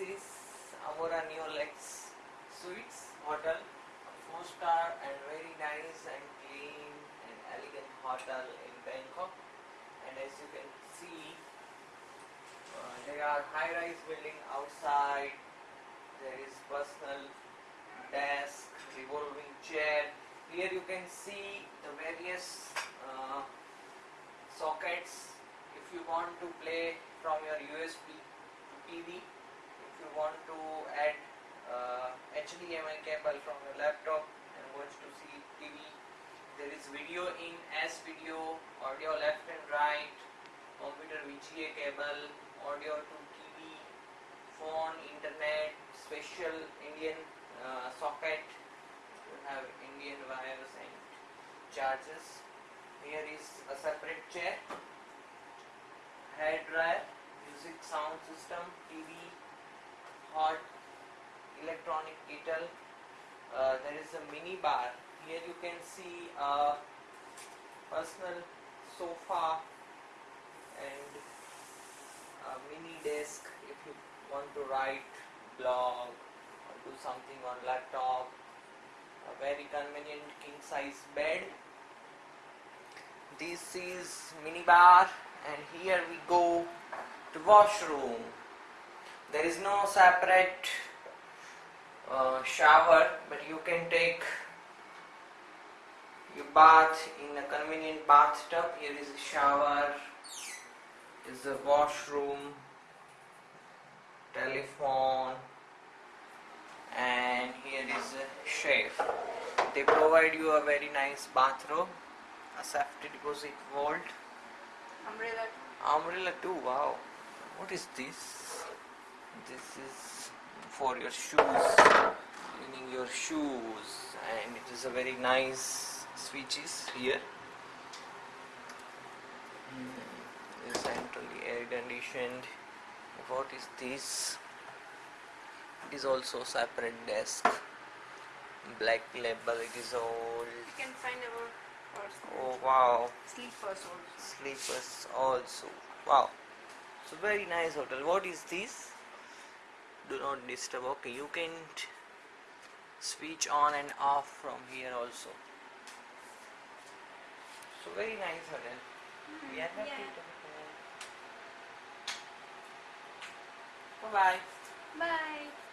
Sephora Neolex Suites Hotel, a four star and very nice and clean and elegant hotel in Bangkok. And as you can see, uh, there are high-rise building outside. There is personal desk, revolving chair. Here you can see the various uh, sockets. If you want to play from your USB to TV, if you want to add uh, HDMI cable from your laptop and watch to see TV, there is video in S video, audio left and right, computer VGA cable, audio to TV, phone, internet, special Indian uh, socket. You have Indian wires and charges. Here is a separate chair, hair dryer, music sound system, TV, hot electronic kettle. Uh, there is a mini bar. Here you can see a personal sofa and a mini desk if you want to write blog or do something on laptop. A very convenient king size bed. This is mini bar and here we go to washroom. There is no separate uh, shower but you can take your bath in a convenient bathtub. Here is a shower, is a washroom, telephone and here is a chef. They provide you a very nice bathroom, a safety deposit vault, Umbrella. umbrella too. Wow, what is this? This is for your shoes, cleaning your shoes, and it is a very nice switches here. Mm, it is centrally air conditioned. What is this? It is also separate desk. Black label. It is old. You can find our Oh wow. sleepers also. Sleepers also. Wow. So very nice hotel. What is this? Do not disturb. Okay, you can switch on and off from here also. So very nice hotel. Hmm, we are happy yeah. to Bye bye. Bye.